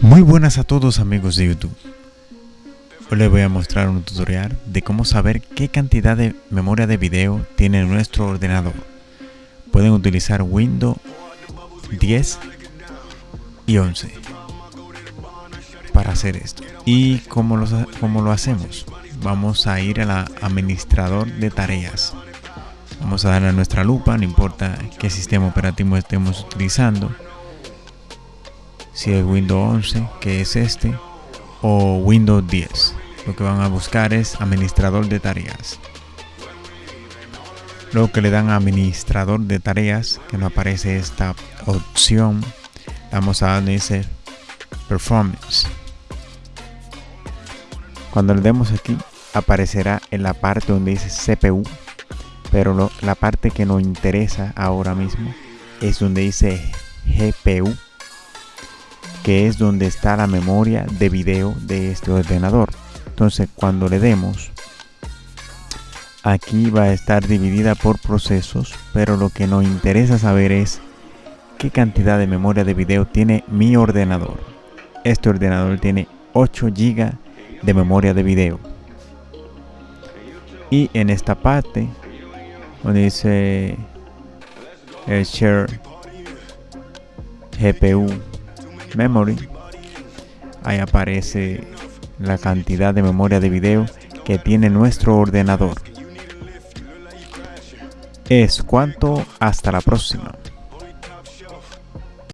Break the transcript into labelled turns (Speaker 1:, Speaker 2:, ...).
Speaker 1: Muy buenas a todos amigos de YouTube. Hoy les voy a mostrar un tutorial de cómo saber qué cantidad de memoria de video tiene nuestro ordenador. Pueden utilizar Windows 10 y 11 para hacer esto. ¿Y cómo lo, lo hacemos? Vamos a ir al administrador de tareas. Vamos a darle a nuestra lupa, no importa qué sistema operativo estemos utilizando. Si es Windows 11, que es este, o Windows 10. Lo que van a buscar es administrador de tareas. Luego que le dan administrador de tareas, que no aparece esta opción, vamos a darle ese performance. Cuando le demos aquí, aparecerá en la parte donde dice CPU pero la parte que nos interesa ahora mismo es donde dice GPU que es donde está la memoria de video de este ordenador. Entonces cuando le demos aquí va a estar dividida por procesos pero lo que nos interesa saber es qué cantidad de memoria de video tiene mi ordenador. Este ordenador tiene 8 GB de memoria de video. Y en esta parte donde dice el share GPU memory. Ahí aparece la cantidad de memoria de video que tiene nuestro ordenador. Es cuanto. Hasta la próxima